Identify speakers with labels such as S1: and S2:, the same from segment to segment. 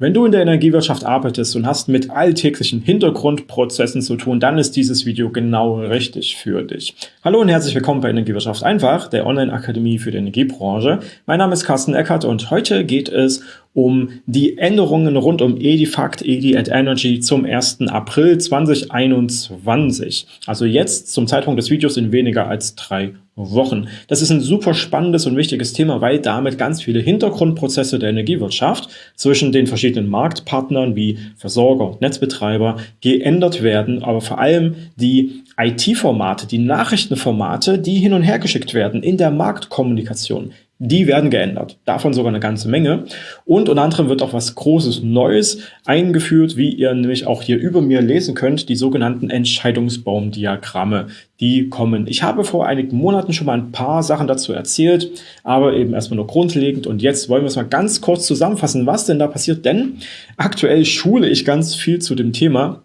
S1: Wenn du in der Energiewirtschaft arbeitest und hast mit alltäglichen Hintergrundprozessen zu tun, dann ist dieses Video genau richtig für dich. Hallo und herzlich willkommen bei Energiewirtschaft einfach, der Online-Akademie für die Energiebranche. Mein Name ist Carsten Eckert und heute geht es um die Änderungen rund um Edifact Edi at Energy zum 1. April 2021. Also jetzt zum Zeitpunkt des Videos in weniger als drei Wochen. Das ist ein super spannendes und wichtiges Thema, weil damit ganz viele Hintergrundprozesse der Energiewirtschaft zwischen den verschiedenen Marktpartnern wie Versorger und Netzbetreiber geändert werden, aber vor allem die IT-Formate, die Nachrichtenformate, die hin und her geschickt werden in der Marktkommunikation, die werden geändert. Davon sogar eine ganze Menge. Und unter anderem wird auch was Großes Neues eingeführt, wie ihr nämlich auch hier über mir lesen könnt, die sogenannten Entscheidungsbaumdiagramme. Die kommen. Ich habe vor einigen Monaten schon mal ein paar Sachen dazu erzählt, aber eben erstmal nur grundlegend. Und jetzt wollen wir es mal ganz kurz zusammenfassen, was denn da passiert. Denn aktuell schule ich ganz viel zu dem Thema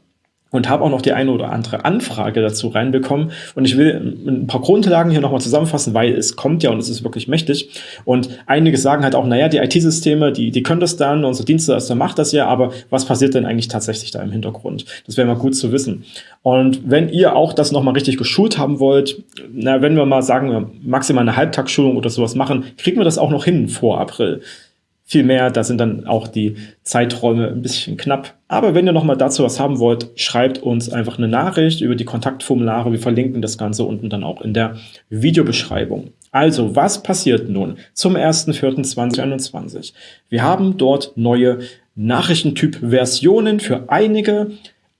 S1: und habe auch noch die eine oder andere Anfrage dazu reinbekommen. Und ich will ein paar Grundlagen hier nochmal zusammenfassen, weil es kommt ja und es ist wirklich mächtig. Und einige sagen halt auch, naja, die IT-Systeme, die, die können das dann, unser Dienstleister macht das ja, aber was passiert denn eigentlich tatsächlich da im Hintergrund? Das wäre mal gut zu wissen. Und wenn ihr auch das nochmal richtig geschult haben wollt, na, wenn wir mal sagen, maximal eine Halbtagsschulung oder sowas machen, kriegen wir das auch noch hin vor April viel mehr. Da sind dann auch die Zeiträume ein bisschen knapp. Aber wenn ihr nochmal dazu was haben wollt, schreibt uns einfach eine Nachricht über die Kontaktformulare. Wir verlinken das Ganze unten dann auch in der Videobeschreibung. Also, was passiert nun zum 1.4.2021? Wir haben dort neue Nachrichtentyp-Versionen für einige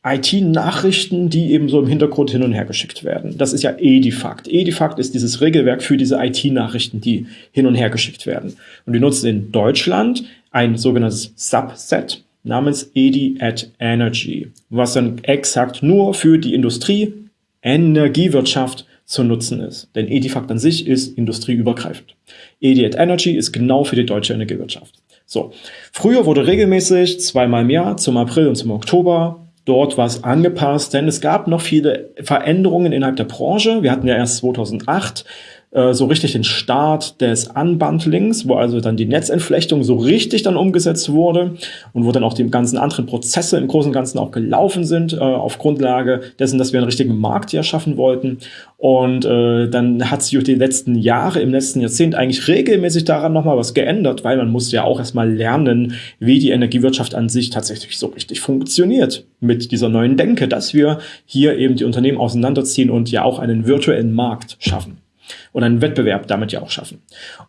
S1: IT-Nachrichten, die eben so im Hintergrund hin und her geschickt werden. Das ist ja Edifact. Edifact ist dieses Regelwerk für diese IT-Nachrichten, die hin und her geschickt werden. Und wir nutzen in Deutschland ein sogenanntes Subset namens Edi at Energy, was dann exakt nur für die Industrie, Energiewirtschaft zu nutzen ist. Denn Edifact an sich ist industrieübergreifend. Edi at Energy ist genau für die deutsche Energiewirtschaft. So. Früher wurde regelmäßig zweimal im Jahr, zum April und zum Oktober, dort was angepasst, denn es gab noch viele Veränderungen innerhalb der Branche. Wir hatten ja erst 2008 äh, so richtig den Start des Unbundlings, wo also dann die Netzentflechtung so richtig dann umgesetzt wurde und wo dann auch die ganzen anderen Prozesse im Großen und Ganzen auch gelaufen sind, äh, auf Grundlage dessen, dass wir einen richtigen Markt ja schaffen wollten. Und äh, dann hat sich die letzten Jahre, im letzten Jahrzehnt eigentlich regelmäßig daran nochmal was geändert, weil man muss ja auch erstmal lernen, wie die Energiewirtschaft an sich tatsächlich so richtig funktioniert mit dieser neuen Denke, dass wir hier eben die Unternehmen auseinanderziehen und ja auch einen virtuellen Markt schaffen und einen Wettbewerb damit ja auch schaffen.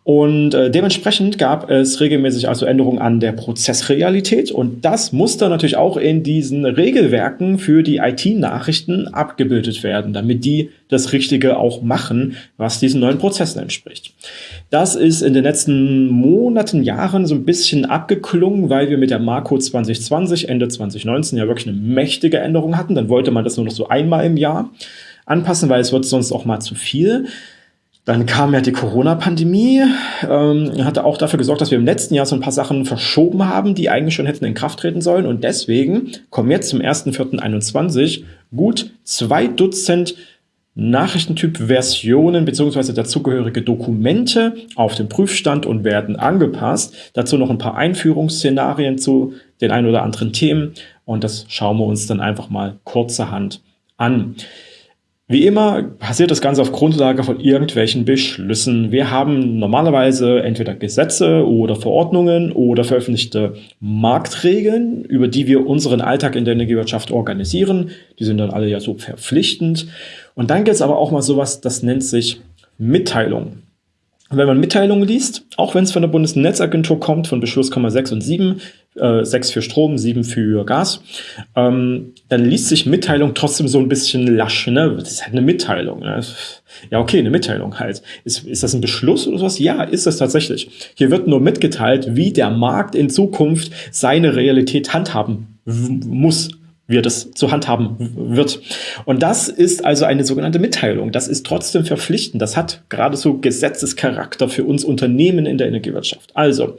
S1: Und äh, dementsprechend gab es regelmäßig also Änderungen an der Prozessrealität und das musste natürlich auch in diesen Regelwerken für die IT-Nachrichten abgebildet werden, damit die das Richtige auch machen, was diesen neuen Prozessen entspricht. Das ist in den letzten Monaten, Jahren so ein bisschen abgeklungen, weil wir mit der Marco 2020, Ende 2019 ja wirklich eine mächtige Änderung hatten. Dann wollte man das nur noch so einmal im Jahr anpassen, weil es wird sonst auch mal zu viel. Dann kam ja die Corona-Pandemie, ähm, hatte auch dafür gesorgt, dass wir im letzten Jahr so ein paar Sachen verschoben haben, die eigentlich schon hätten in Kraft treten sollen. Und deswegen kommen jetzt zum 1.4.21 gut zwei Dutzend Nachrichtentyp-Versionen beziehungsweise dazugehörige Dokumente auf den Prüfstand und werden angepasst. Dazu noch ein paar Einführungsszenarien zu den ein oder anderen Themen und das schauen wir uns dann einfach mal kurzerhand an. Wie immer passiert das Ganze auf Grundlage von irgendwelchen Beschlüssen. Wir haben normalerweise entweder Gesetze oder Verordnungen oder veröffentlichte Marktregeln, über die wir unseren Alltag in der Energiewirtschaft organisieren. Die sind dann alle ja so verpflichtend. Und dann gibt es aber auch mal sowas, das nennt sich Mitteilung. Wenn man Mitteilungen liest, auch wenn es von der Bundesnetzagentur kommt, von Beschluss 6 und 7, äh, 6 für Strom, 7 für Gas, ähm, dann liest sich Mitteilung trotzdem so ein bisschen lasch. Ne? Das ist halt eine Mitteilung. Ne? Ja, okay, eine Mitteilung halt. Ist, ist das ein Beschluss oder sowas? Ja, ist das tatsächlich. Hier wird nur mitgeteilt, wie der Markt in Zukunft seine Realität handhaben muss er das zu handhaben wird. Und das ist also eine sogenannte Mitteilung. Das ist trotzdem verpflichtend. Das hat gerade so Gesetzescharakter für uns Unternehmen in der Energiewirtschaft. Also,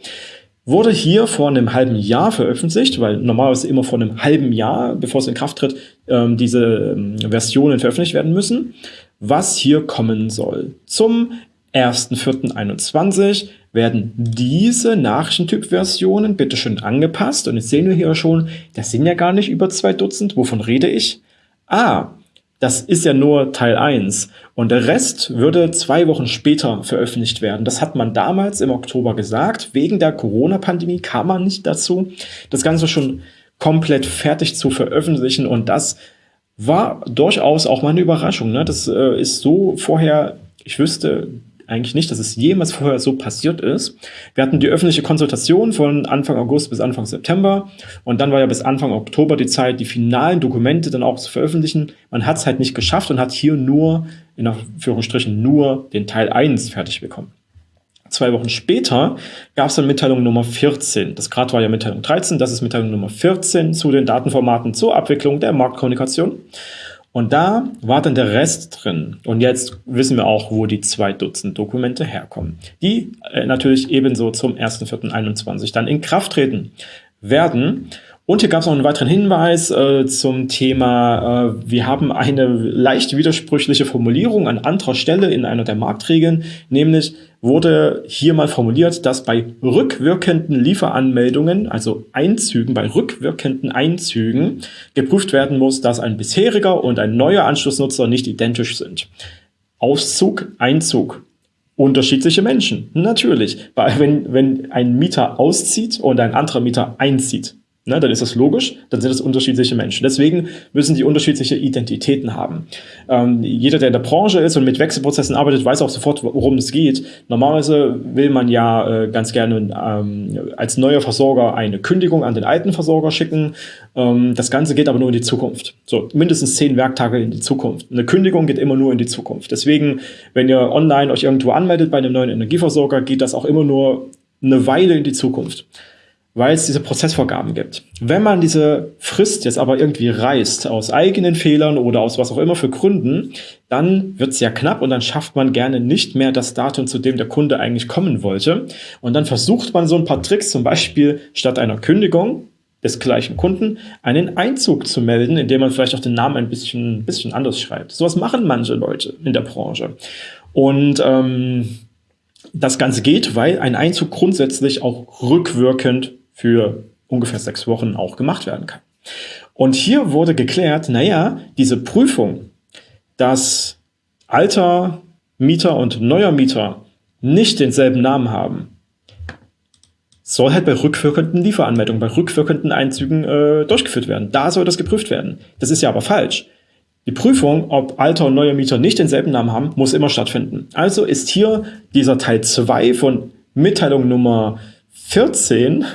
S1: wurde hier vor einem halben Jahr veröffentlicht, weil normalerweise immer vor einem halben Jahr, bevor es in Kraft tritt, ähm, diese ähm, Versionen veröffentlicht werden müssen, was hier kommen soll. Zum 1.4.21 werden diese Nachrichtentyp-Versionen bitte schön angepasst. Und jetzt sehen wir hier schon, das sind ja gar nicht über zwei Dutzend. Wovon rede ich? Ah, das ist ja nur Teil 1 und der Rest würde zwei Wochen später veröffentlicht werden. Das hat man damals im Oktober gesagt. Wegen der Corona-Pandemie kam man nicht dazu, das Ganze schon komplett fertig zu veröffentlichen und das war durchaus auch mal eine Überraschung. Ne? Das äh, ist so vorher, ich wüsste eigentlich nicht, dass es jemals vorher so passiert ist. Wir hatten die öffentliche Konsultation von Anfang August bis Anfang September und dann war ja bis Anfang Oktober die Zeit, die finalen Dokumente dann auch zu veröffentlichen. Man hat es halt nicht geschafft und hat hier nur, in Anführungsstrichen, nur den Teil 1 fertig bekommen. Zwei Wochen später gab es dann Mitteilung Nummer 14. Das gerade war ja Mitteilung 13, das ist Mitteilung Nummer 14 zu den Datenformaten zur Abwicklung der Marktkommunikation. Und da war dann der Rest drin. Und jetzt wissen wir auch, wo die zwei Dutzend Dokumente herkommen, die äh, natürlich ebenso zum 1.4.21 dann in Kraft treten werden. Und hier gab es noch einen weiteren Hinweis äh, zum Thema, äh, wir haben eine leicht widersprüchliche Formulierung an anderer Stelle in einer der Marktregeln, nämlich wurde hier mal formuliert, dass bei rückwirkenden Lieferanmeldungen, also Einzügen, bei rückwirkenden Einzügen geprüft werden muss, dass ein bisheriger und ein neuer Anschlussnutzer nicht identisch sind. Auszug, Einzug. Unterschiedliche Menschen, natürlich. Weil wenn, wenn ein Mieter auszieht und ein anderer Mieter einzieht, Ne, dann ist das logisch, dann sind es unterschiedliche Menschen. Deswegen müssen die unterschiedliche Identitäten haben. Ähm, jeder, der in der Branche ist und mit Wechselprozessen arbeitet, weiß auch sofort, worum es geht. Normalerweise will man ja äh, ganz gerne ähm, als neuer Versorger eine Kündigung an den alten Versorger schicken. Ähm, das Ganze geht aber nur in die Zukunft. So, mindestens zehn Werktage in die Zukunft. Eine Kündigung geht immer nur in die Zukunft. Deswegen, wenn ihr online euch irgendwo anmeldet bei einem neuen Energieversorger, geht das auch immer nur eine Weile in die Zukunft weil es diese Prozessvorgaben gibt. Wenn man diese Frist jetzt aber irgendwie reißt, aus eigenen Fehlern oder aus was auch immer für Gründen, dann wird es ja knapp und dann schafft man gerne nicht mehr das Datum, zu dem der Kunde eigentlich kommen wollte. Und dann versucht man so ein paar Tricks, zum Beispiel statt einer Kündigung des gleichen Kunden einen Einzug zu melden, indem man vielleicht auch den Namen ein bisschen, bisschen anders schreibt. Sowas machen manche Leute in der Branche. Und ähm, das Ganze geht, weil ein Einzug grundsätzlich auch rückwirkend für ungefähr sechs Wochen auch gemacht werden kann. Und hier wurde geklärt, naja, diese Prüfung, dass alter Mieter und neuer Mieter nicht denselben Namen haben, soll halt bei rückwirkenden Lieferanmeldungen, bei rückwirkenden Einzügen äh, durchgeführt werden. Da soll das geprüft werden. Das ist ja aber falsch. Die Prüfung, ob alter und neuer Mieter nicht denselben Namen haben, muss immer stattfinden. Also ist hier dieser Teil 2 von Mitteilung Nummer 14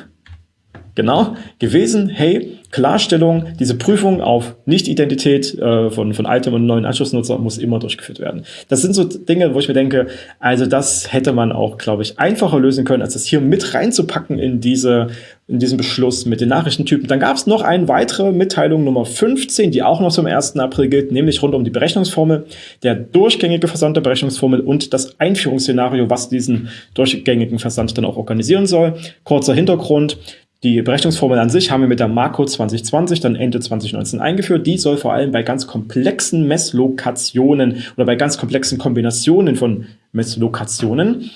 S1: genau gewesen, hey, Klarstellung, diese Prüfung auf Nicht-Identität äh, von, von altem und neuen Anschlussnutzer muss immer durchgeführt werden. Das sind so Dinge, wo ich mir denke, also das hätte man auch, glaube ich, einfacher lösen können, als das hier mit reinzupacken in, diese, in diesen Beschluss mit den Nachrichtentypen. Dann gab es noch eine weitere Mitteilung Nummer 15, die auch noch zum 1. April gilt, nämlich rund um die Berechnungsformel, der durchgängige Versand der Berechnungsformel und das Einführungsszenario, was diesen durchgängigen Versand dann auch organisieren soll. Kurzer Hintergrund. Die Berechnungsformel an sich haben wir mit der Marco 2020 dann Ende 2019 eingeführt. Die soll vor allem bei ganz komplexen Messlokationen oder bei ganz komplexen Kombinationen von Messlokationen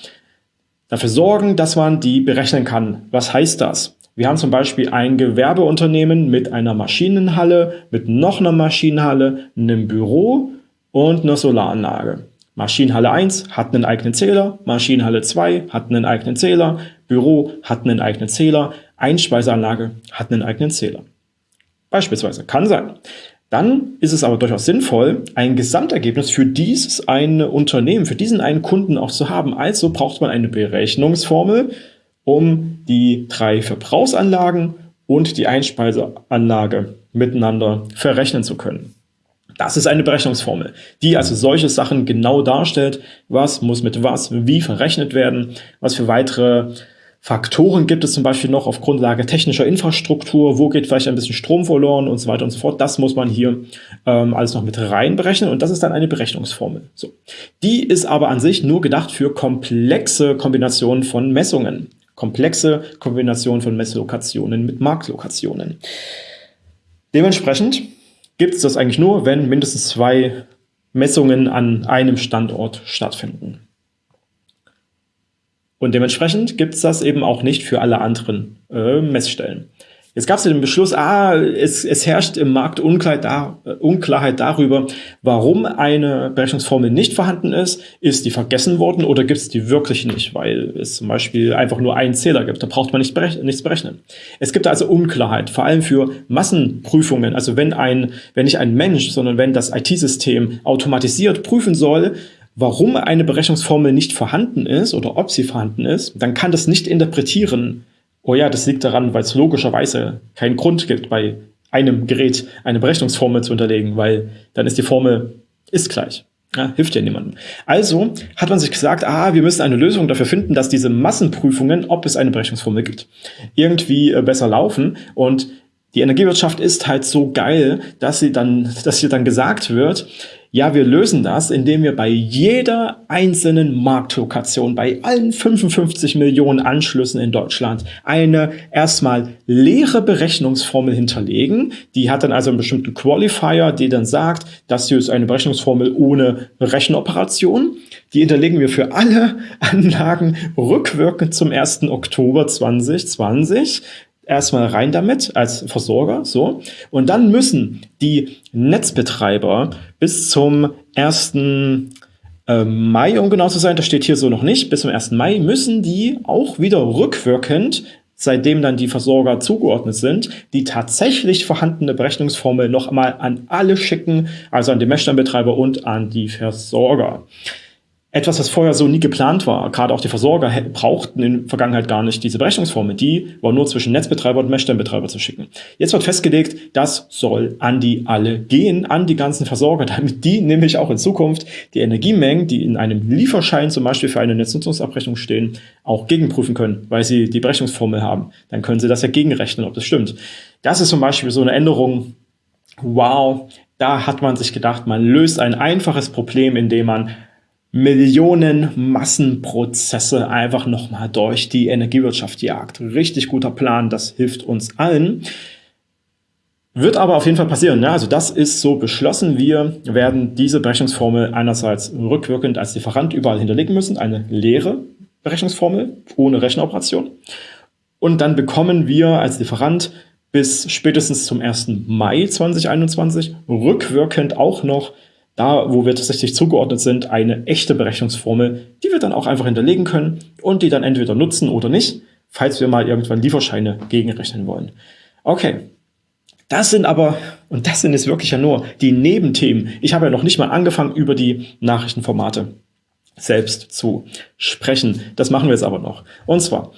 S1: dafür sorgen, dass man die berechnen kann. Was heißt das? Wir haben zum Beispiel ein Gewerbeunternehmen mit einer Maschinenhalle, mit noch einer Maschinenhalle, einem Büro und einer Solaranlage. Maschinenhalle 1 hat einen eigenen Zähler, Maschinenhalle 2 hat einen eigenen Zähler, Büro hat einen eigenen Zähler, Einspeiseanlage hat einen eigenen Zähler. Beispielsweise, kann sein. Dann ist es aber durchaus sinnvoll, ein Gesamtergebnis für dieses eine Unternehmen, für diesen einen Kunden auch zu haben. Also braucht man eine Berechnungsformel, um die drei Verbrauchsanlagen und die Einspeiseanlage miteinander verrechnen zu können. Das ist eine Berechnungsformel, die also solche Sachen genau darstellt, was muss mit was wie verrechnet werden, was für weitere Faktoren gibt es zum Beispiel noch auf Grundlage technischer Infrastruktur, wo geht vielleicht ein bisschen Strom verloren und so weiter und so fort. Das muss man hier ähm, alles noch mit rein berechnen und das ist dann eine Berechnungsformel. So. Die ist aber an sich nur gedacht für komplexe Kombinationen von Messungen. Komplexe Kombinationen von Messlokationen mit Marktlokationen. Dementsprechend gibt es das eigentlich nur, wenn mindestens zwei Messungen an einem Standort stattfinden. Und dementsprechend gibt es das eben auch nicht für alle anderen äh, Messstellen. Jetzt gab es den Beschluss, ah, es, es herrscht im Markt Unklarheit, da, äh, Unklarheit darüber, warum eine Berechnungsformel nicht vorhanden ist. Ist die vergessen worden oder gibt es die wirklich nicht, weil es zum Beispiel einfach nur einen Zähler gibt. Da braucht man nicht berech nichts berechnen. Es gibt also Unklarheit, vor allem für Massenprüfungen. Also wenn, ein, wenn nicht ein Mensch, sondern wenn das IT-System automatisiert prüfen soll, warum eine Berechnungsformel nicht vorhanden ist oder ob sie vorhanden ist, dann kann das nicht interpretieren, oh ja, das liegt daran, weil es logischerweise keinen Grund gibt, bei einem Gerät eine Berechnungsformel zu unterlegen, weil dann ist die Formel ist gleich. Ja, hilft ja niemandem. Also hat man sich gesagt, ah, wir müssen eine Lösung dafür finden, dass diese Massenprüfungen, ob es eine Berechnungsformel gibt, irgendwie äh, besser laufen. Und die Energiewirtschaft ist halt so geil, dass sie dann, dass hier dann gesagt wird, ja, wir lösen das, indem wir bei jeder einzelnen Marktlokation, bei allen 55 Millionen Anschlüssen in Deutschland, eine erstmal leere Berechnungsformel hinterlegen. Die hat dann also einen bestimmten Qualifier, die dann sagt, das hier ist eine Berechnungsformel ohne Rechenoperation. Die hinterlegen wir für alle Anlagen rückwirkend zum 1. Oktober 2020 erstmal rein damit als Versorger, so. Und dann müssen die Netzbetreiber bis zum 1. Äh, Mai, um genau zu sein, das steht hier so noch nicht, bis zum 1. Mai müssen die auch wieder rückwirkend seitdem dann die Versorger zugeordnet sind, die tatsächlich vorhandene Berechnungsformel noch einmal an alle schicken, also an den Messsteinbetreiber und an die Versorger etwas, was vorher so nie geplant war. Gerade auch die Versorger brauchten in Vergangenheit gar nicht diese Berechnungsformel. Die war nur zwischen Netzbetreiber und Messstellenbetreiber zu schicken. Jetzt wird festgelegt, das soll an die alle gehen, an die ganzen Versorger, damit die nämlich auch in Zukunft die Energiemengen, die in einem Lieferschein zum Beispiel für eine Netznutzungsabrechnung stehen, auch gegenprüfen können, weil sie die Berechnungsformel haben. Dann können sie das ja gegenrechnen, ob das stimmt. Das ist zum Beispiel so eine Änderung, wow, da hat man sich gedacht, man löst ein einfaches Problem, indem man Millionen Massenprozesse einfach nochmal durch die Energiewirtschaft jagt. Richtig guter Plan, das hilft uns allen. Wird aber auf jeden Fall passieren. Ne? Also das ist so beschlossen. Wir werden diese Berechnungsformel einerseits rückwirkend als Lieferant überall hinterlegen müssen, eine leere Berechnungsformel ohne Rechenoperation. Und dann bekommen wir als Lieferant bis spätestens zum 1. Mai 2021 rückwirkend auch noch da, wo wir tatsächlich zugeordnet sind, eine echte Berechnungsformel, die wir dann auch einfach hinterlegen können und die dann entweder nutzen oder nicht, falls wir mal irgendwann Lieferscheine gegenrechnen wollen. Okay, das sind aber, und das sind jetzt wirklich ja nur die Nebenthemen. Ich habe ja noch nicht mal angefangen, über die Nachrichtenformate selbst zu sprechen. Das machen wir jetzt aber noch. Und zwar,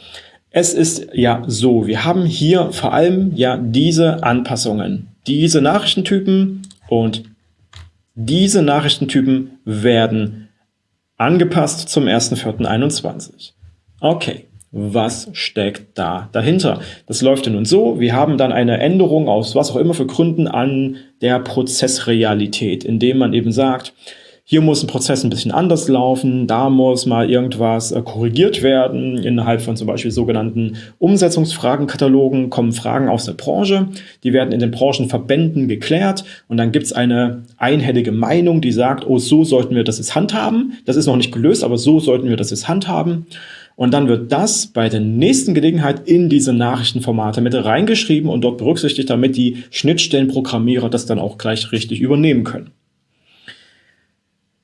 S1: es ist ja so, wir haben hier vor allem ja diese Anpassungen, diese Nachrichtentypen und diese Nachrichtentypen werden angepasst zum 1.4.21. Okay, was steckt da dahinter? Das läuft ja nun so, wir haben dann eine Änderung aus was auch immer für Gründen an der Prozessrealität, indem man eben sagt, hier muss ein Prozess ein bisschen anders laufen, da muss mal irgendwas äh, korrigiert werden. Innerhalb von zum Beispiel sogenannten Umsetzungsfragenkatalogen kommen Fragen aus der Branche, die werden in den Branchenverbänden geklärt und dann gibt es eine einhellige Meinung, die sagt, oh, so sollten wir das jetzt handhaben. Das ist noch nicht gelöst, aber so sollten wir das jetzt handhaben. Und dann wird das bei der nächsten Gelegenheit in diese Nachrichtenformate mit reingeschrieben und dort berücksichtigt, damit die Schnittstellenprogrammierer das dann auch gleich richtig übernehmen können.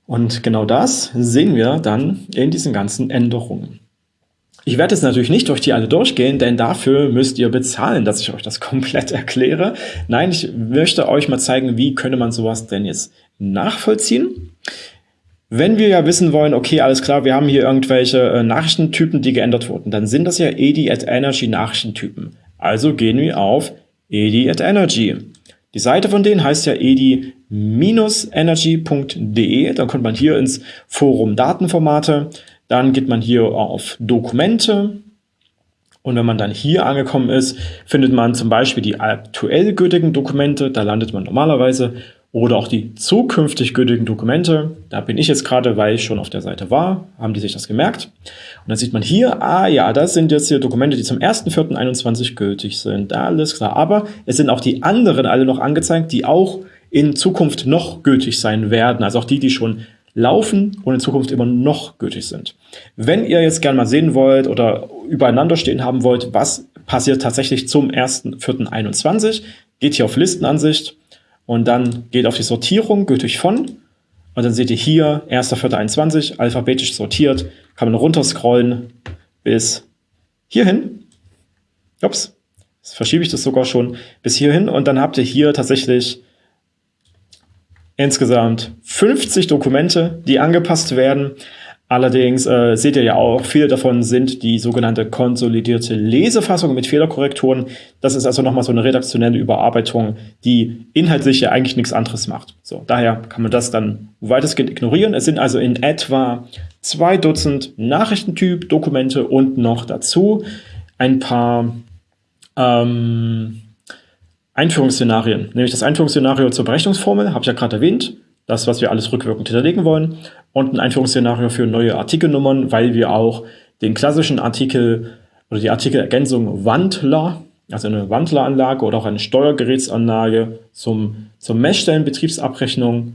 S1: Und genau das sehen wir dann in diesen ganzen Änderungen. Ich werde jetzt natürlich nicht durch die alle durchgehen, denn dafür müsst ihr bezahlen, dass ich euch das komplett erkläre. Nein, ich möchte euch mal zeigen, wie könnte man sowas denn jetzt nachvollziehen. Wenn wir ja wissen wollen, okay, alles klar, wir haben hier irgendwelche äh, Nachrichtentypen, die geändert wurden, dann sind das ja EDI at Energy Nachrichtentypen. Also gehen wir auf EDI at Energy. Die Seite von denen heißt ja edi-energy.de. Dann kommt man hier ins Forum Datenformate. Dann geht man hier auf Dokumente. Und wenn man dann hier angekommen ist, findet man zum Beispiel die aktuell gültigen Dokumente. Da landet man normalerweise oder auch die zukünftig gültigen Dokumente. Da bin ich jetzt gerade, weil ich schon auf der Seite war, haben die sich das gemerkt. Und dann sieht man hier, ah ja, das sind jetzt hier Dokumente, die zum 1.4.21 gültig sind. Alles klar. Aber es sind auch die anderen alle noch angezeigt, die auch in Zukunft noch gültig sein werden. Also auch die, die schon laufen und in Zukunft immer noch gültig sind. Wenn ihr jetzt gerne mal sehen wollt oder übereinander stehen haben wollt, was passiert tatsächlich zum 1.4.21, geht hier auf Listenansicht und dann geht auf die Sortierung, gültig von und dann seht ihr hier 1.4.21, alphabetisch sortiert, kann man runterscrollen bis hierhin. Ups, jetzt verschiebe ich das sogar schon bis hierhin und dann habt ihr hier tatsächlich insgesamt 50 Dokumente, die angepasst werden. Allerdings äh, seht ihr ja auch, viele davon sind die sogenannte konsolidierte Lesefassung mit Fehlerkorrekturen. Das ist also nochmal so eine redaktionelle Überarbeitung, die inhaltlich ja eigentlich nichts anderes macht. So, daher kann man das dann weitestgehend ignorieren. Es sind also in etwa zwei Dutzend Nachrichtentyp-Dokumente und noch dazu ein paar ähm, Einführungsszenarien. Nämlich das Einführungsszenario zur Berechnungsformel, habe ich ja gerade erwähnt das, was wir alles rückwirkend hinterlegen wollen. Und ein Einführungsszenario für neue Artikelnummern, weil wir auch den klassischen Artikel oder die Artikelergänzung Wandler, also eine Wandleranlage oder auch eine Steuergerätsanlage zum, zur Messstellenbetriebsabrechnung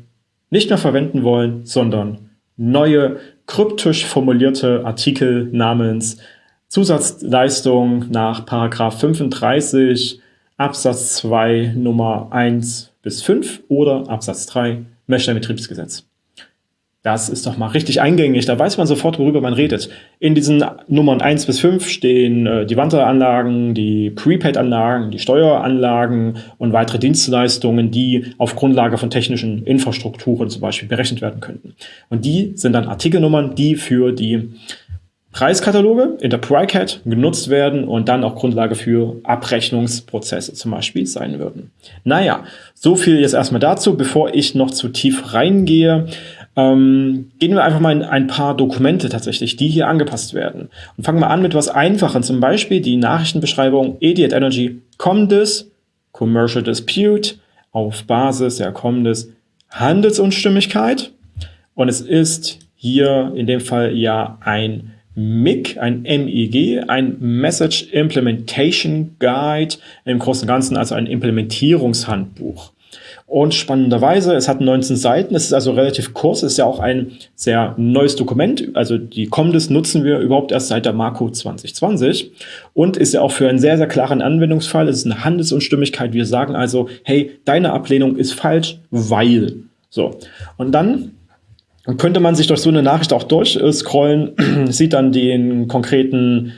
S1: nicht mehr verwenden wollen, sondern neue kryptisch formulierte Artikel namens Zusatzleistung nach Paragraph 35 Absatz 2 Nummer 1 bis 5 oder Absatz 3 Messstellenbetriebsgesetz. Das ist doch mal richtig eingängig, da weiß man sofort, worüber man redet. In diesen Nummern 1 bis 5 stehen äh, die Wanderanlagen, die Prepaid-Anlagen, die Steueranlagen und weitere Dienstleistungen, die auf Grundlage von technischen Infrastrukturen zum Beispiel berechnet werden könnten. Und die sind dann Artikelnummern, die für die Preiskataloge in der PryCat genutzt werden und dann auch Grundlage für Abrechnungsprozesse zum Beispiel sein würden. Naja, so viel jetzt erstmal dazu. Bevor ich noch zu tief reingehe, ähm, gehen wir einfach mal in ein paar Dokumente tatsächlich, die hier angepasst werden. Und fangen wir an mit was Einfachen, zum Beispiel die Nachrichtenbeschreibung Idiot Energy Comdes Commercial Dispute auf Basis der Comdes Handelsunstimmigkeit. Und es ist hier in dem Fall ja ein MIG, ein MEG, ein Message Implementation Guide, im Großen und Ganzen also ein Implementierungshandbuch. Und spannenderweise, es hat 19 Seiten, es ist also relativ kurz, es ist ja auch ein sehr neues Dokument, also die Comdes nutzen wir überhaupt erst seit der Marco 2020 und ist ja auch für einen sehr, sehr klaren Anwendungsfall, es ist eine Handelsunstimmigkeit, wir sagen also, hey, deine Ablehnung ist falsch, weil. So, und dann und könnte man sich durch so eine Nachricht auch durchscrollen, sieht dann den konkreten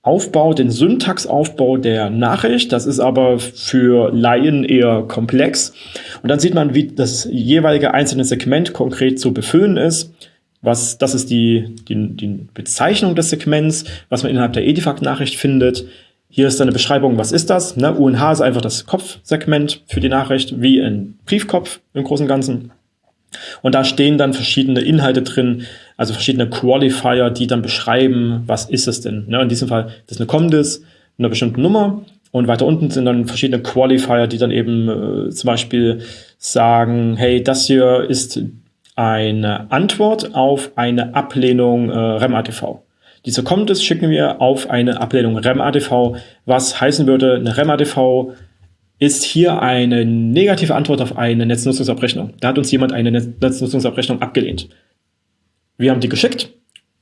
S1: Aufbau, den Syntaxaufbau der Nachricht. Das ist aber für Laien eher komplex. Und dann sieht man, wie das jeweilige einzelne Segment konkret zu befüllen ist. Was, das ist die, die, die Bezeichnung des Segments, was man innerhalb der Edifact-Nachricht findet. Hier ist dann eine Beschreibung, was ist das? Ne? UNH ist einfach das Kopfsegment für die Nachricht, wie ein Briefkopf im Großen und Ganzen. Und da stehen dann verschiedene Inhalte drin, also verschiedene Qualifier, die dann beschreiben, was ist es denn. Ne? In diesem Fall, das ist eine Comdis, eine bestimmte Nummer. Und weiter unten sind dann verschiedene Qualifier, die dann eben äh, zum Beispiel sagen, hey, das hier ist eine Antwort auf eine Ablehnung äh, REM-ATV. Diese Comdis schicken wir auf eine Ablehnung REM-ATV, was heißen würde, eine REM-ATV ist hier eine negative Antwort auf eine Netznutzungsabrechnung. Da hat uns jemand eine Netznutzungsabrechnung abgelehnt. Wir haben die geschickt,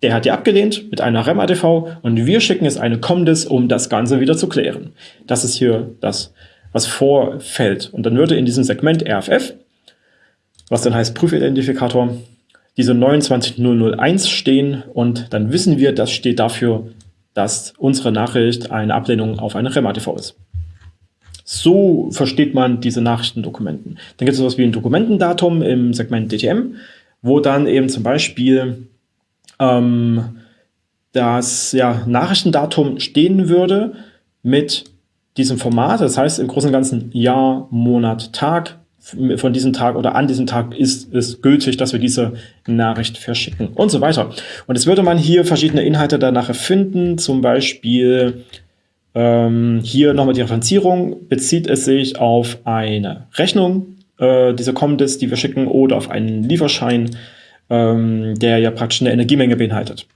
S1: der hat die abgelehnt mit einer REM-ATV und wir schicken jetzt eine COMDIS, um das Ganze wieder zu klären. Das ist hier das, was vorfällt. Und dann würde in diesem Segment RFF, was dann heißt Prüfidentifikator, diese 29001 stehen und dann wissen wir, das steht dafür, dass unsere Nachricht eine Ablehnung auf eine REM-ATV ist. So versteht man diese Nachrichtendokumenten. Dann gibt es sowas wie ein Dokumentendatum im Segment DTM, wo dann eben zum Beispiel ähm, das ja, Nachrichtendatum stehen würde mit diesem Format. Das heißt im Großen und Ganzen Jahr, Monat, Tag. Von diesem Tag oder an diesem Tag ist es gültig, dass wir diese Nachricht verschicken und so weiter. Und jetzt würde man hier verschiedene Inhalte danach finden, zum Beispiel ähm, hier nochmal die Referenzierung. Bezieht es sich auf eine Rechnung, äh, diese Comdis, die wir schicken, oder auf einen Lieferschein, ähm, der ja praktisch eine Energiemenge beinhaltet.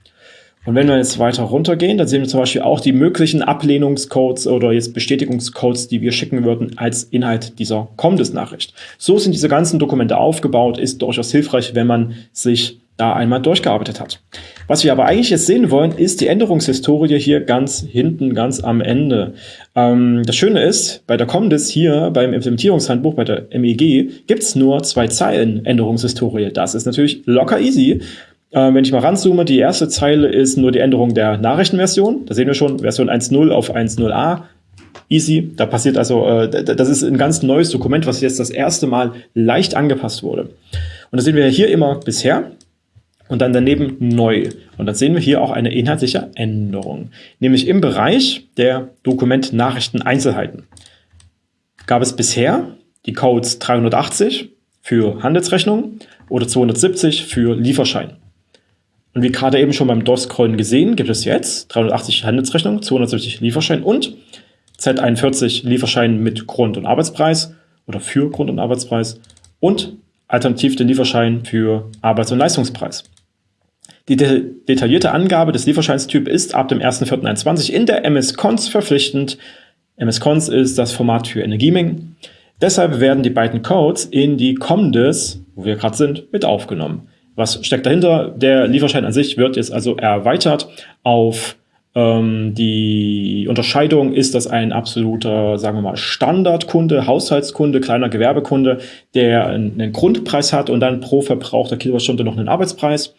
S1: Und wenn wir jetzt weiter runtergehen, dann sehen wir zum Beispiel auch die möglichen Ablehnungscodes oder jetzt Bestätigungscodes, die wir schicken würden als Inhalt dieser Comdis-Nachricht. So sind diese ganzen Dokumente aufgebaut, ist durchaus hilfreich, wenn man sich da einmal durchgearbeitet hat. Was wir aber eigentlich jetzt sehen wollen, ist die Änderungshistorie hier ganz hinten, ganz am Ende. Ähm, das Schöne ist, bei der Comdis hier, beim Implementierungshandbuch, bei der MEG, gibt es nur zwei Zeilen Änderungshistorie. Das ist natürlich locker easy. Äh, wenn ich mal ranzoome, die erste Zeile ist nur die Änderung der Nachrichtenversion. Da sehen wir schon, Version 1.0 auf 1.0a. Easy. Da passiert also, äh, das ist ein ganz neues Dokument, was jetzt das erste Mal leicht angepasst wurde. Und da sehen wir hier immer bisher und dann daneben neu. Und dann sehen wir hier auch eine inhaltliche Änderung. Nämlich im Bereich der Dokument-Nachrichten-Einzelheiten gab es bisher die Codes 380 für Handelsrechnung oder 270 für Lieferschein. Und wie gerade eben schon beim DOS-Scrollen gesehen, gibt es jetzt 380 Handelsrechnung, 270 Lieferschein und Z41 Lieferschein mit Grund- und Arbeitspreis oder für Grund- und Arbeitspreis und alternativ den Lieferschein für Arbeits- und Leistungspreis. Die de detaillierte Angabe des Lieferscheinstyp ist ab dem 1.4.21 in der MS-Cons verpflichtend. MS-Cons ist das Format für Energiemengen. Deshalb werden die beiden Codes in die COMDIS, wo wir gerade sind, mit aufgenommen. Was steckt dahinter? Der Lieferschein an sich wird jetzt also erweitert auf ähm, die Unterscheidung, ist das ein absoluter, sagen wir mal, Standardkunde, Haushaltskunde, kleiner Gewerbekunde, der einen Grundpreis hat und dann pro verbrauchter Kilowattstunde noch einen Arbeitspreis.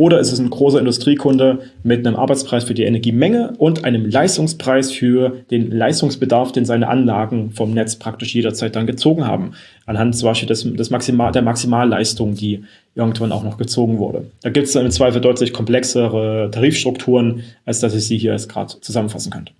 S1: Oder ist es ein großer Industriekunde mit einem Arbeitspreis für die Energiemenge und einem Leistungspreis für den Leistungsbedarf, den seine Anlagen vom Netz praktisch jederzeit dann gezogen haben. Anhand zum Beispiel des, des Maximal, der Maximalleistung, die irgendwann auch noch gezogen wurde. Da gibt es im Zweifel deutlich komplexere Tarifstrukturen, als dass ich sie hier jetzt gerade zusammenfassen könnte.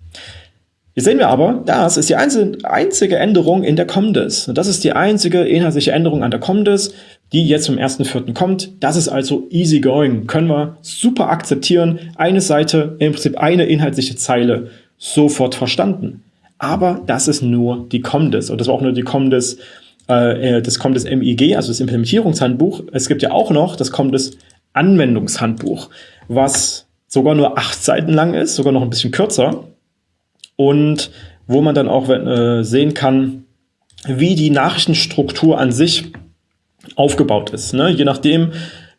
S1: Hier sehen wir aber, das ist die einzige Änderung in der COMDIS. Und das ist die einzige inhaltliche Änderung an der COMDIS die jetzt zum 1.4. kommt. Das ist also easy going, können wir super akzeptieren. Eine Seite, im Prinzip eine inhaltliche Zeile, sofort verstanden. Aber das ist nur die COMDIS und das war auch nur die COMDIS, äh, äh das COMDIS MIG, also das Implementierungshandbuch. Es gibt ja auch noch das COMDIS Anwendungshandbuch, was sogar nur acht Seiten lang ist, sogar noch ein bisschen kürzer und wo man dann auch äh, sehen kann, wie die Nachrichtenstruktur an sich aufgebaut ist. Ne? Je nachdem,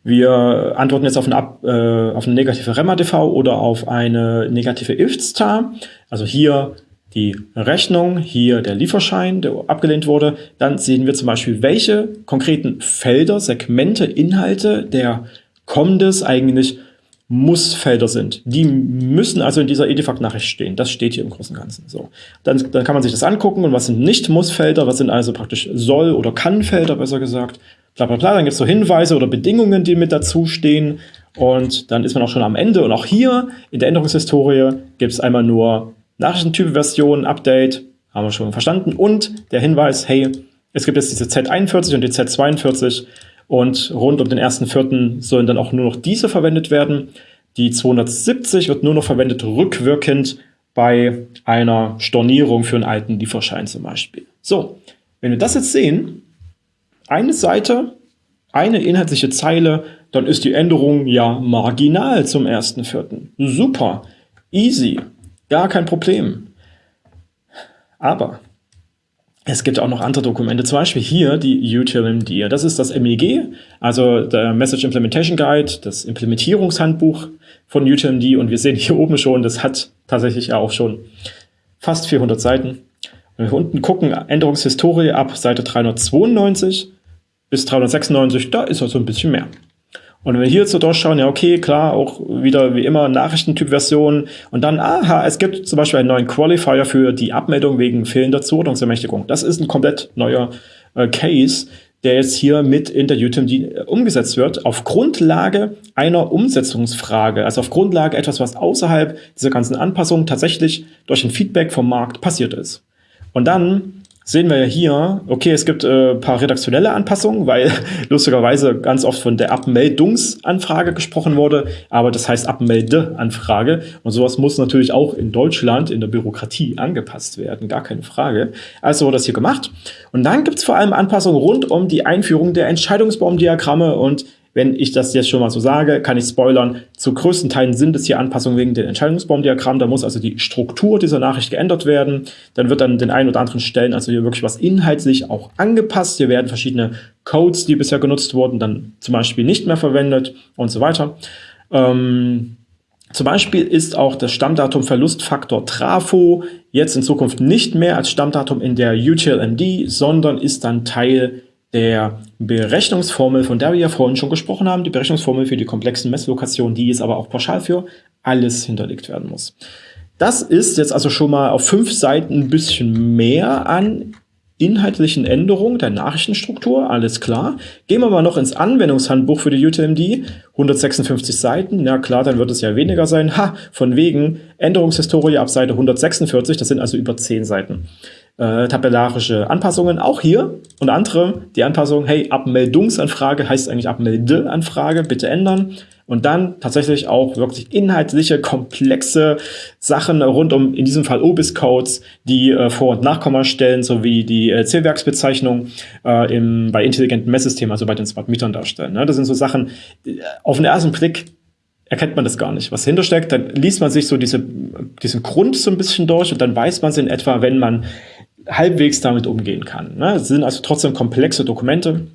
S1: wir antworten jetzt auf eine, Ab, äh, auf eine negative REMA-DV oder auf eine negative IFT-Star. Also hier die Rechnung, hier der Lieferschein, der abgelehnt wurde. Dann sehen wir zum Beispiel, welche konkreten Felder, Segmente, Inhalte der COMDIS eigentlich muss-Felder sind. Die müssen also in dieser Edifact-Nachricht stehen. Das steht hier im Großen und Ganzen. So. Dann, dann kann man sich das angucken und was sind nicht Muss-Felder, was sind also praktisch Soll- oder Kann-Felder, besser gesagt. Bla bla bla. Dann gibt es so Hinweise oder Bedingungen, die mit dazu stehen. Und dann ist man auch schon am Ende. Und auch hier in der Änderungshistorie gibt es einmal nur Nachrichtentyp-Version, Update, haben wir schon verstanden. Und der Hinweis, hey, es gibt jetzt diese Z41 und die Z42 und rund um den 1.4. sollen dann auch nur noch diese verwendet werden. Die 270 wird nur noch verwendet rückwirkend bei einer Stornierung für einen alten Lieferschein zum Beispiel. So, wenn wir das jetzt sehen, eine Seite, eine inhaltliche Zeile, dann ist die Änderung ja marginal zum 1.4. Super, easy, gar kein Problem. Aber es gibt auch noch andere Dokumente, zum Beispiel hier die UTMD. Das ist das MEG, also der Message Implementation Guide, das Implementierungshandbuch von UTMD. Und wir sehen hier oben schon, das hat tatsächlich auch schon fast 400 Seiten. Wenn wir unten gucken, Änderungshistorie ab Seite 392 bis 396, da ist also ein bisschen mehr. Und wenn wir hier so durchschauen, ja okay, klar, auch wieder wie immer Nachrichtentyp-Version und dann, aha, es gibt zum Beispiel einen neuen Qualifier für die Abmeldung wegen fehlender Zuordnungsermächtigung. Das ist ein komplett neuer äh, Case, der jetzt hier mit in der UTMD äh, umgesetzt wird, auf Grundlage einer Umsetzungsfrage, also auf Grundlage etwas, was außerhalb dieser ganzen Anpassung tatsächlich durch ein Feedback vom Markt passiert ist. Und dann sehen wir ja hier, okay, es gibt äh, paar redaktionelle Anpassungen, weil lustigerweise ganz oft von der Abmeldungsanfrage gesprochen wurde, aber das heißt Abmeldeanfrage und sowas muss natürlich auch in Deutschland in der Bürokratie angepasst werden, gar keine Frage. Also wurde das hier gemacht und dann gibt es vor allem Anpassungen rund um die Einführung der Entscheidungsbaumdiagramme und Wenn ich das jetzt schon mal so sage, kann ich spoilern, zu größten Teilen sind es hier Anpassungen wegen den Entscheidungsbaumdiagramm. Da muss also die Struktur dieser Nachricht geändert werden. Dann wird an den einen oder anderen Stellen also hier wirklich was inhaltlich auch angepasst. Hier werden verschiedene Codes, die bisher genutzt wurden, dann zum Beispiel nicht mehr verwendet und so weiter. Ähm, zum Beispiel ist auch das Stammdatum Verlustfaktor Trafo jetzt in Zukunft nicht mehr als Stammdatum in der UTLMD, sondern ist dann Teil der Berechnungsformel, von der wir ja vorhin schon gesprochen haben, die Berechnungsformel für die komplexen Messlokationen, die ist aber auch pauschal für alles hinterlegt werden muss. Das ist jetzt also schon mal auf fünf Seiten ein bisschen mehr an inhaltlichen Änderungen der Nachrichtenstruktur, alles klar. Gehen wir mal noch ins Anwendungshandbuch für die UTMD, 156 Seiten, ja klar, dann wird es ja weniger sein. Ha, von wegen Änderungshistorie ab Seite 146, das sind also über 10 Seiten äh, tabellarische Anpassungen. Auch hier unter anderem die Anpassung, hey, Abmeldungsanfrage heißt eigentlich Abmeldeanfrage, bitte ändern. Und dann tatsächlich auch wirklich inhaltliche, komplexe Sachen rund um, in diesem Fall OBIS-Codes, die äh, Vor- und Nachkommastellen sowie die äh, Zählwerksbezeichnung äh, im, bei intelligenten Messsystemen, also bei den Smart Metern darstellen. Ne? Das sind so Sachen, äh, auf den ersten Blick erkennt man das gar nicht, was dahinter steckt. Dann liest man sich so diese, diesen Grund so ein bisschen durch und dann weiß man es in etwa, wenn man halbwegs damit umgehen kann. Ne? Es sind also trotzdem komplexe Dokumente.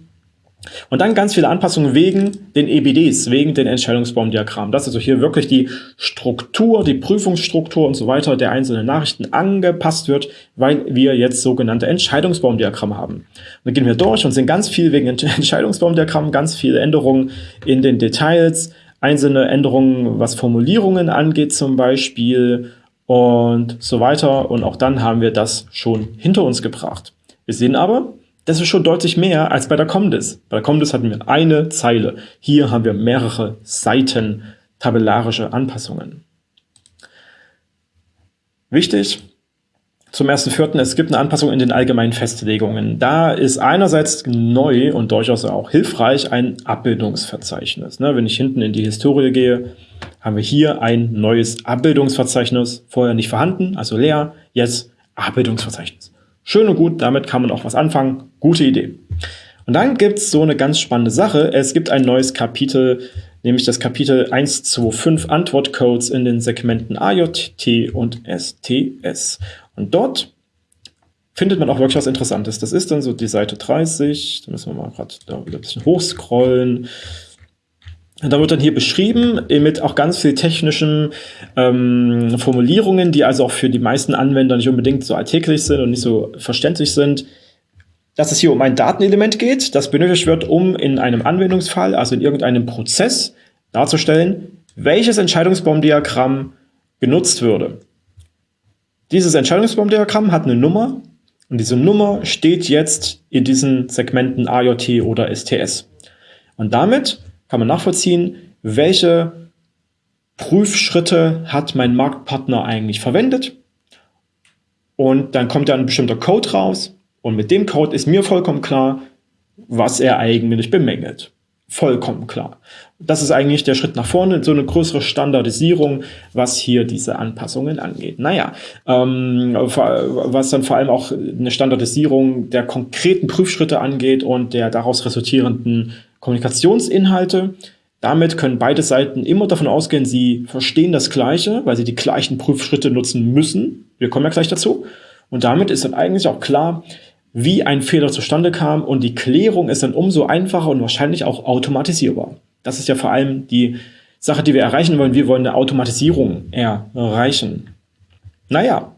S1: Und dann ganz viele Anpassungen wegen den EBDs, wegen den Entscheidungsbaumdiagrammen. Das ist also hier wirklich die Struktur, die Prüfungsstruktur und so weiter der einzelnen Nachrichten angepasst wird, weil wir jetzt sogenannte Entscheidungsbaumdiagramme haben. Und dann gehen wir durch und sind ganz viel wegen Entscheidungsbaumdiagrammen, ganz viele Änderungen in den Details, einzelne Änderungen, was Formulierungen angeht zum Beispiel und so weiter. Und auch dann haben wir das schon hinter uns gebracht. Wir sehen aber, das ist schon deutlich mehr als bei der Comdis. Bei der Comdis hatten wir eine Zeile. Hier haben wir mehrere Seiten tabellarische Anpassungen. Wichtig, zum 1.4. es gibt eine Anpassung in den allgemeinen Festlegungen. Da ist einerseits neu und durchaus auch hilfreich ein Abbildungsverzeichnis. Ne, wenn ich hinten in die Historie gehe, haben wir hier ein neues Abbildungsverzeichnis, vorher nicht vorhanden, also leer, jetzt Abbildungsverzeichnis. Schön und gut, damit kann man auch was anfangen, gute Idee. Und dann gibt es so eine ganz spannende Sache, es gibt ein neues Kapitel, nämlich das Kapitel 125 Antwortcodes in den Segmenten AJ, T und STS. Und dort findet man auch wirklich was Interessantes. Das ist dann so die Seite 30, da müssen wir mal gerade da wieder ein bisschen hochscrollen. Da wird dann hier beschrieben mit auch ganz viel technischen ähm, Formulierungen, die also auch für die meisten Anwender nicht unbedingt so alltäglich sind und nicht so verständlich sind, dass es hier um ein Datenelement geht, das benötigt wird, um in einem Anwendungsfall, also in irgendeinem Prozess, darzustellen, welches Entscheidungsbaumdiagramm genutzt würde. Dieses Entscheidungsbaumdiagramm hat eine Nummer und diese Nummer steht jetzt in diesen Segmenten AJT oder STS. Und damit kann man nachvollziehen, welche Prüfschritte hat mein Marktpartner eigentlich verwendet. Und dann kommt da ein bestimmter Code raus. Und mit dem Code ist mir vollkommen klar, was er eigentlich bemängelt. Vollkommen klar. Das ist eigentlich der Schritt nach vorne, so eine größere Standardisierung, was hier diese Anpassungen angeht. Naja, ähm, was dann vor allem auch eine Standardisierung der konkreten Prüfschritte angeht und der daraus resultierenden Kommunikationsinhalte. Damit können beide Seiten immer davon ausgehen, sie verstehen das Gleiche, weil sie die gleichen Prüfschritte nutzen müssen. Wir kommen ja gleich dazu. Und damit ist dann eigentlich auch klar, wie ein Fehler zustande kam und die Klärung ist dann umso einfacher und wahrscheinlich auch automatisierbar. Das ist ja vor allem die Sache, die wir erreichen wollen. Wir wollen eine Automatisierung erreichen. Naja,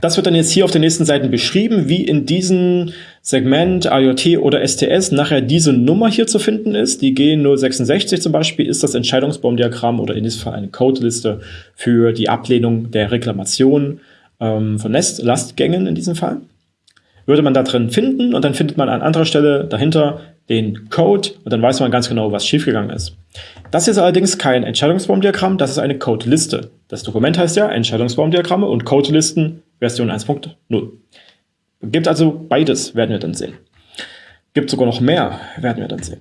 S1: das wird dann jetzt hier auf den nächsten Seiten beschrieben, wie in diesem Segment IoT oder STS nachher diese Nummer hier zu finden ist. Die G066 zum Beispiel ist das Entscheidungsbaumdiagramm oder in diesem Fall eine Codeliste für die Ablehnung der Reklamation ähm, von Nest Lastgängen in diesem Fall. Würde man da drin finden und dann findet man an anderer Stelle dahinter den Code und dann weiß man ganz genau, was schiefgegangen ist. Das ist allerdings kein Entscheidungsbaumdiagramm, das ist eine Codeliste. Das Dokument heißt ja Entscheidungsbaumdiagramme und Codelisten Version 1.0. Gibt also beides, werden wir dann sehen. Gibt sogar noch mehr, werden wir dann sehen.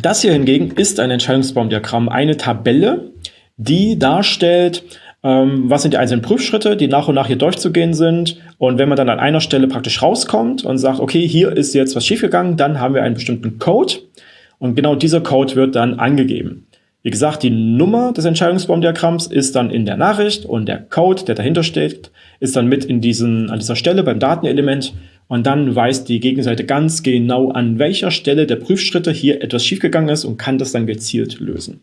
S1: Das hier hingegen ist ein Entscheidungsbaumdiagramm, eine Tabelle, die darstellt, ähm, was sind die einzelnen Prüfschritte, die nach und nach hier durchzugehen sind. Und wenn man dann an einer Stelle praktisch rauskommt und sagt, okay, hier ist jetzt was schiefgegangen, dann haben wir einen bestimmten Code. Und genau dieser Code wird dann angegeben. Wie gesagt, die Nummer des Entscheidungsbaumdiagramms ist dann in der Nachricht und der Code, der dahinter steht, ist dann mit in diesen, an dieser Stelle beim Datenelement und dann weiß die Gegenseite ganz genau, an welcher Stelle der Prüfschritte hier etwas schiefgegangen ist und kann das dann gezielt lösen.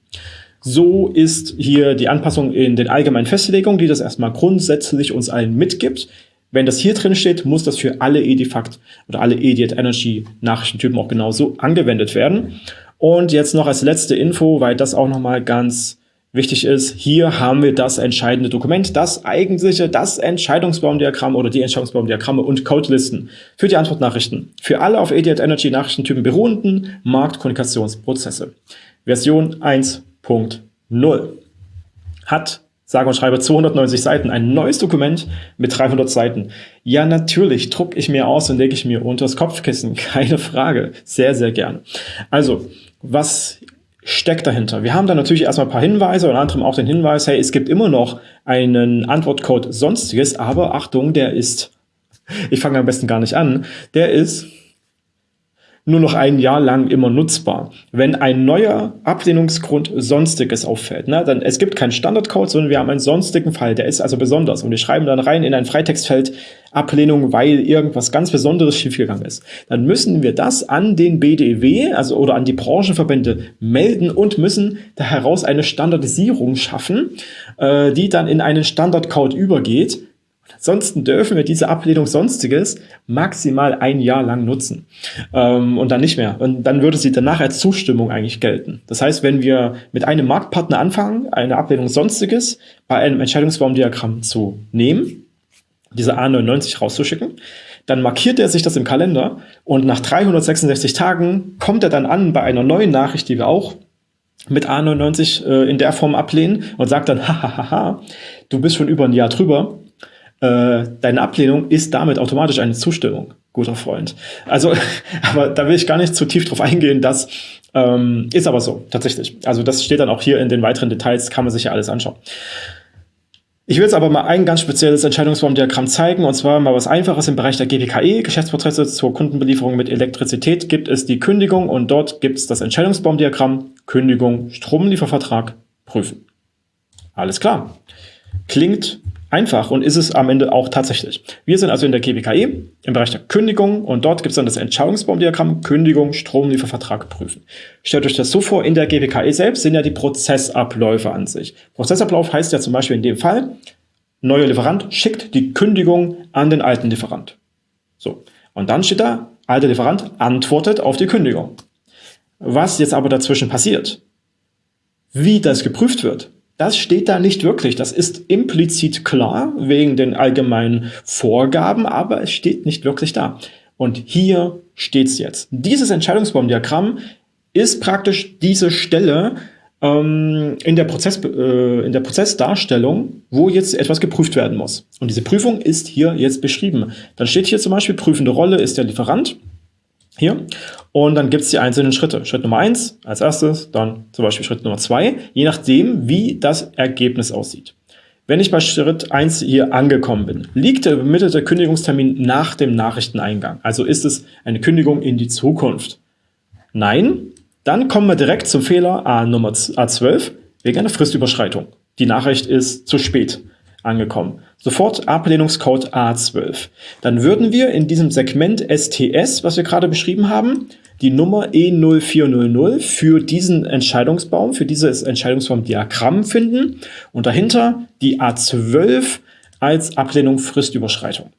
S1: So ist hier die Anpassung in den allgemeinen Festlegungen, die das erstmal grundsätzlich uns allen mitgibt. Wenn das hier drin steht, muss das für alle Edifact oder alle Ediat Energy Nachrichtentypen auch genauso angewendet werden. Und jetzt noch als letzte Info, weil das auch nochmal ganz wichtig ist, hier haben wir das entscheidende Dokument, das eigentliche, das Entscheidungsbaumdiagramm oder die Entscheidungsbaumdiagramme und Codelisten für die Antwortnachrichten. Für alle auf Ediat Energy Nachrichtentypen beruhenden Marktkommunikationsprozesse. Version 1.0 hat sage und schreibe 290 Seiten, ein neues Dokument mit 300 Seiten. Ja, natürlich drucke ich mir aus und lege ich mir unter das Kopfkissen, keine Frage, sehr, sehr gern. Also, was steckt dahinter? Wir haben da natürlich erstmal ein paar Hinweise, unter anderem auch den Hinweis, hey, es gibt immer noch einen Antwortcode Sonstiges, aber Achtung, der ist, ich fange am besten gar nicht an, der ist nur noch ein Jahr lang immer nutzbar. Wenn ein neuer Ablehnungsgrund Sonstiges auffällt, ne, dann es gibt keinen Standardcode, sondern wir haben einen sonstigen Fall, der ist also besonders und wir schreiben dann rein in ein Freitextfeld Ablehnung, weil irgendwas ganz Besonderes schiefgegangen ist. Dann müssen wir das an den BDW, also oder an die Branchenverbände melden und müssen da heraus eine Standardisierung schaffen, äh, die dann in einen Standardcode übergeht, Ansonsten dürfen wir diese Ablehnung Sonstiges maximal ein Jahr lang nutzen ähm, und dann nicht mehr. Und dann würde sie danach als Zustimmung eigentlich gelten. Das heißt, wenn wir mit einem Marktpartner anfangen, eine Ablehnung Sonstiges bei einem Entscheidungsbaumdiagramm zu nehmen, diese A99 rauszuschicken, dann markiert er sich das im Kalender und nach 366 Tagen kommt er dann an bei einer neuen Nachricht, die wir auch mit A99 äh, in der Form ablehnen und sagt dann, hahaha, du bist schon über ein Jahr drüber, äh, deine Ablehnung ist damit automatisch eine Zustimmung, guter Freund. Also, aber da will ich gar nicht zu tief drauf eingehen, das ähm, ist aber so, tatsächlich. Also das steht dann auch hier in den weiteren Details, kann man sich ja alles anschauen. Ich will jetzt aber mal ein ganz spezielles Entscheidungsbaumdiagramm zeigen, und zwar mal was Einfaches im Bereich der GPKE, Geschäftsprozesse zur Kundenbelieferung mit Elektrizität, gibt es die Kündigung und dort gibt es das Entscheidungsbaumdiagramm, Kündigung, Stromliefervertrag, prüfen. Alles klar. Klingt einfach und ist es am Ende auch tatsächlich. Wir sind also in der GBKE im Bereich der Kündigung und dort gibt es dann das Entscheidungsbaumdiagramm Kündigung, Stromliefervertrag prüfen. Stellt euch das so vor, in der GBKE selbst sind ja die Prozessabläufe an sich. Prozessablauf heißt ja zum Beispiel in dem Fall, neuer Lieferant schickt die Kündigung an den alten Lieferant. So. Und dann steht da, alter Lieferant antwortet auf die Kündigung. Was jetzt aber dazwischen passiert, wie das geprüft wird, das steht da nicht wirklich. Das ist implizit klar wegen den allgemeinen Vorgaben, aber es steht nicht wirklich da. Und hier steht's jetzt. Dieses Entscheidungsbaumdiagramm ist praktisch diese Stelle ähm, in, der Prozess, äh, in der Prozessdarstellung, wo jetzt etwas geprüft werden muss. Und diese Prüfung ist hier jetzt beschrieben. Dann steht hier zum Beispiel, prüfende Rolle ist der Lieferant. Hier. Und dann gibt es die einzelnen Schritte. Schritt Nummer eins als erstes, dann zum Beispiel Schritt Nummer zwei, je nachdem, wie das Ergebnis aussieht. Wenn ich bei Schritt eins hier angekommen bin, liegt der übermittelte Kündigungstermin nach dem Nachrichteneingang. Also ist es eine Kündigung in die Zukunft. Nein, dann kommen wir direkt zum Fehler A Nummer A12 wegen einer Fristüberschreitung. Die Nachricht ist zu spät angekommen. Sofort Ablehnungscode A12. Dann würden wir in diesem Segment STS, was wir gerade beschrieben haben, die Nummer E0400 für diesen Entscheidungsbaum, für dieses Entscheidungsbaumdiagramm finden und dahinter die A12 als Ablehnung Fristüberschreitung.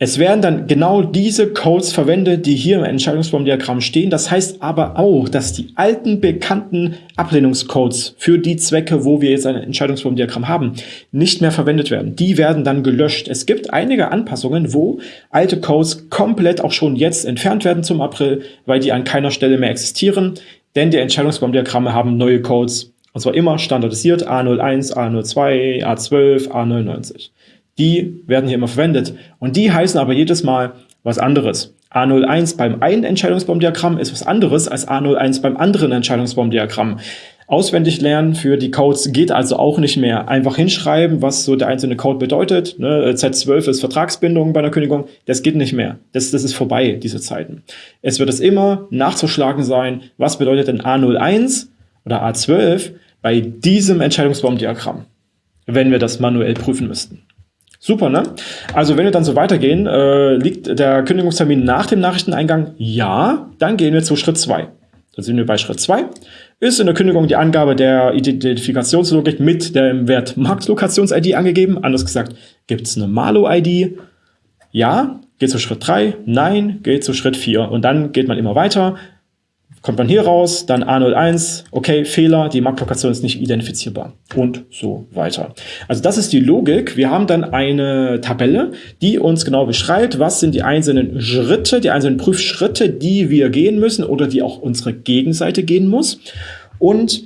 S1: Es werden dann genau diese Codes verwendet, die hier im Entscheidungsbaumdiagramm stehen. Das heißt aber auch, dass die alten bekannten Ablehnungscodes für die Zwecke, wo wir jetzt ein Entscheidungsbaumdiagramm haben, nicht mehr verwendet werden. Die werden dann gelöscht. Es gibt einige Anpassungen, wo alte Codes komplett auch schon jetzt entfernt werden zum April, weil die an keiner Stelle mehr existieren. Denn die Entscheidungsbaumdiagramme haben neue Codes, und zwar immer standardisiert A01, A02, A12, A99 die werden hier immer verwendet. Und die heißen aber jedes Mal was anderes. A01 beim einen Entscheidungsbaumdiagramm ist was anderes als A01 beim anderen Entscheidungsbaumdiagramm. Auswendig lernen für die Codes geht also auch nicht mehr. Einfach hinschreiben, was so der einzelne Code bedeutet. Ne? Z12 ist Vertragsbindung bei einer Kündigung. Das geht nicht mehr. Das, das ist vorbei, diese Zeiten. Es wird es immer nachzuschlagen sein, was bedeutet denn A01 oder A12 bei diesem Entscheidungsbaumdiagramm, wenn wir das manuell prüfen müssten. Super, ne? Also wenn wir dann so weitergehen, äh, liegt der Kündigungstermin nach dem Nachrichteneingang? Ja, dann gehen wir zu Schritt 2. Da sind wir bei Schritt 2. Ist in der Kündigung die Angabe der Identifikationslogik mit dem Wert Marktlokations-ID angegeben? Anders gesagt, gibt es eine Malo-ID? Ja. Geht zu Schritt 3? Nein. Geht zu Schritt 4. Und dann geht man immer weiter kommt man hier raus, dann A01, okay, Fehler, die Marktlokation ist nicht identifizierbar und so weiter. Also das ist die Logik. Wir haben dann eine Tabelle, die uns genau beschreibt, was sind die einzelnen Schritte, die einzelnen Prüfschritte, die wir gehen müssen oder die auch unsere Gegenseite gehen muss. Und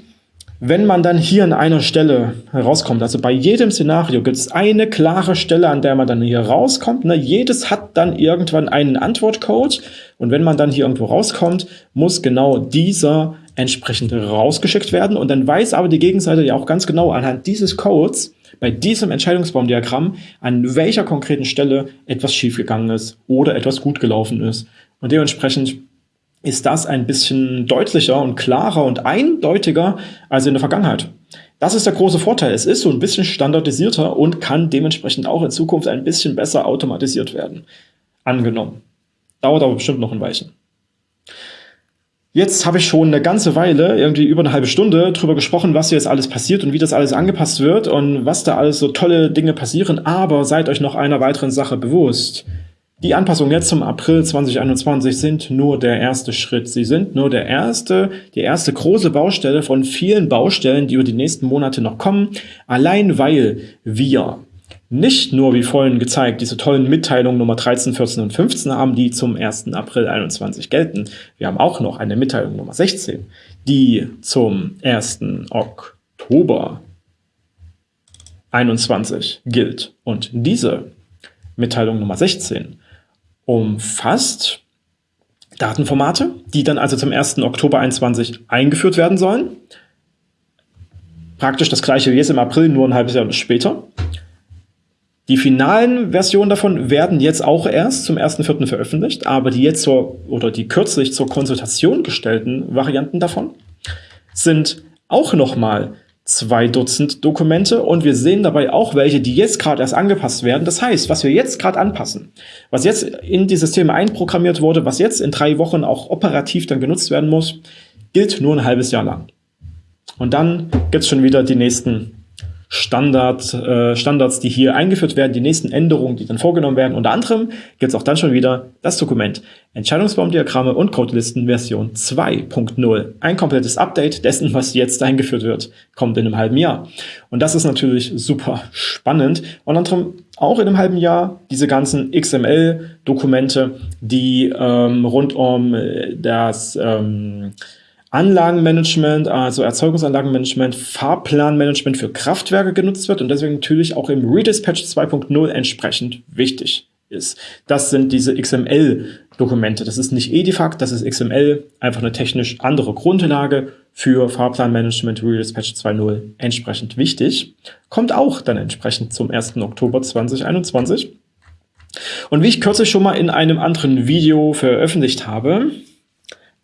S1: wenn man dann hier an einer Stelle herauskommt, also bei jedem Szenario gibt es eine klare Stelle, an der man dann hier rauskommt. Ne? Jedes hat dann irgendwann einen Antwortcode und wenn man dann hier irgendwo rauskommt, muss genau dieser entsprechend rausgeschickt werden und dann weiß aber die Gegenseite ja auch ganz genau anhand dieses Codes, bei diesem Entscheidungsbaumdiagramm, an welcher konkreten Stelle etwas schiefgegangen ist oder etwas gut gelaufen ist. Und dementsprechend ist das ein bisschen deutlicher und klarer und eindeutiger als in der Vergangenheit. Das ist der große Vorteil. Es ist so ein bisschen standardisierter und kann dementsprechend auch in Zukunft ein bisschen besser automatisiert werden. Angenommen. Dauert aber bestimmt noch ein Weilchen. Jetzt habe ich schon eine ganze Weile, irgendwie über eine halbe Stunde, darüber gesprochen, was hier jetzt alles passiert und wie das alles angepasst wird und was da alles so tolle Dinge passieren. Aber seid euch noch einer weiteren Sache bewusst. Die Anpassungen jetzt zum April 2021 sind nur der erste Schritt. Sie sind nur der erste, die erste große Baustelle von vielen Baustellen, die über die nächsten Monate noch kommen. Allein weil wir nicht nur, wie vorhin gezeigt, diese tollen Mitteilungen Nummer 13, 14 und 15 haben, die zum 1. April 21 gelten. Wir haben auch noch eine Mitteilung Nummer 16, die zum 1. Oktober 21 gilt. Und diese Mitteilung Nummer 16 umfasst Datenformate, die dann also zum 1. Oktober 21 eingeführt werden sollen. Praktisch das gleiche wie jetzt im April, nur ein halbes Jahr später. Die finalen Versionen davon werden jetzt auch erst zum 1.4. veröffentlicht, aber die jetzt zur oder die kürzlich zur Konsultation gestellten Varianten davon sind auch nochmal zwei Dutzend Dokumente und wir sehen dabei auch welche, die jetzt gerade erst angepasst werden. Das heißt, was wir jetzt gerade anpassen, was jetzt in die Systeme einprogrammiert wurde, was jetzt in drei Wochen auch operativ dann genutzt werden muss, gilt nur ein halbes Jahr lang. Und dann gibt's schon wieder die nächsten Standard, äh, Standards, die hier eingeführt werden, die nächsten Änderungen, die dann vorgenommen werden. Unter anderem gibt es auch dann schon wieder das Dokument Entscheidungsbaumdiagramme und Codelisten Version 2.0. Ein komplettes Update dessen, was jetzt eingeführt wird, kommt in einem halben Jahr. Und das ist natürlich super spannend. Unter anderem auch in einem halben Jahr diese ganzen XML-Dokumente, die ähm, rund um äh, das ähm, Anlagenmanagement, also Erzeugungsanlagenmanagement, Fahrplanmanagement für Kraftwerke genutzt wird und deswegen natürlich auch im Redispatch 2.0 entsprechend wichtig ist. Das sind diese XML-Dokumente. Das ist nicht Edifact, das ist XML, einfach eine technisch andere Grundlage für Fahrplanmanagement Redispatch 2.0 entsprechend wichtig. Kommt auch dann entsprechend zum 1. Oktober 2021. Und wie ich kürzlich schon mal in einem anderen Video veröffentlicht habe,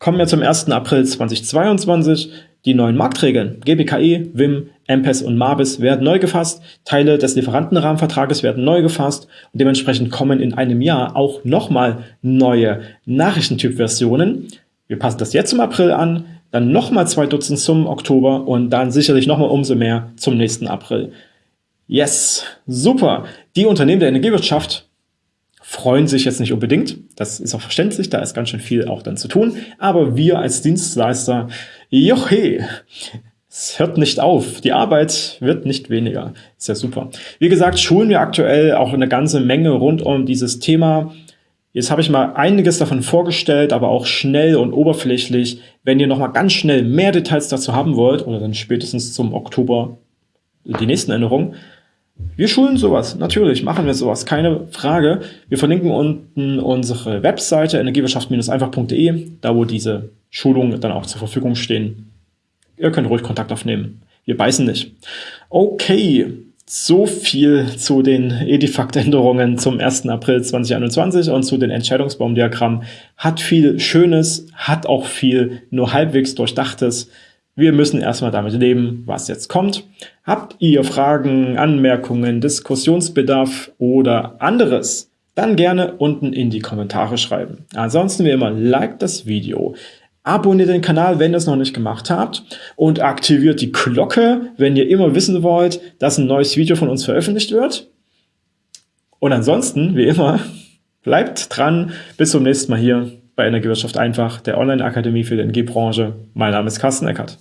S1: kommen wir zum 1. April 2022. Die neuen Marktregeln GBKE, WIM, MPES und MABIS werden neu gefasst, Teile des Lieferantenrahmenvertrages werden neu gefasst und dementsprechend kommen in einem Jahr auch nochmal neue Nachrichtentyp-Versionen. Wir passen das jetzt zum April an, dann nochmal zwei Dutzend zum Oktober und dann sicherlich nochmal umso mehr zum nächsten April. Yes, super. Die Unternehmen der Energiewirtschaft freuen sich jetzt nicht unbedingt. Das ist auch verständlich, da ist ganz schön viel auch dann zu tun. Aber wir als Dienstleister, johe, es hört nicht auf. Die Arbeit wird nicht weniger. Ist ja super. Wie gesagt, schulen wir aktuell auch eine ganze Menge rund um dieses Thema. Jetzt habe ich mal einiges davon vorgestellt, aber auch schnell und oberflächlich. Wenn ihr noch mal ganz schnell mehr Details dazu haben wollt, oder dann spätestens zum Oktober die nächsten Änderungen, wir schulen sowas, natürlich machen wir sowas, keine Frage. Wir verlinken unten unsere Webseite energiewirtschaft-einfach.de, da wo diese Schulungen dann auch zur Verfügung stehen. ihr könnt ruhig Kontakt aufnehmen. Wir beißen nicht. Okay, so viel zu den Edifact-Änderungen zum 1. April 2021 und zu den Entscheidungsbaumdiagrammen. Hat viel Schönes, hat auch viel nur halbwegs Durchdachtes. Wir müssen erstmal damit leben, was jetzt kommt. Habt ihr Fragen, Anmerkungen, Diskussionsbedarf oder anderes? Dann gerne unten in die Kommentare schreiben. Ansonsten wie immer, like das Video, Abonniert den Kanal, wenn ihr es noch nicht gemacht habt und aktiviert die Glocke, wenn ihr immer wissen wollt, dass ein neues Video von uns veröffentlicht wird. Und ansonsten, wie immer, bleibt dran. Bis zum nächsten Mal hier bei Energiewirtschaft einfach, der Online-Akademie für die Energiebranche. Mein Name ist Carsten Eckert.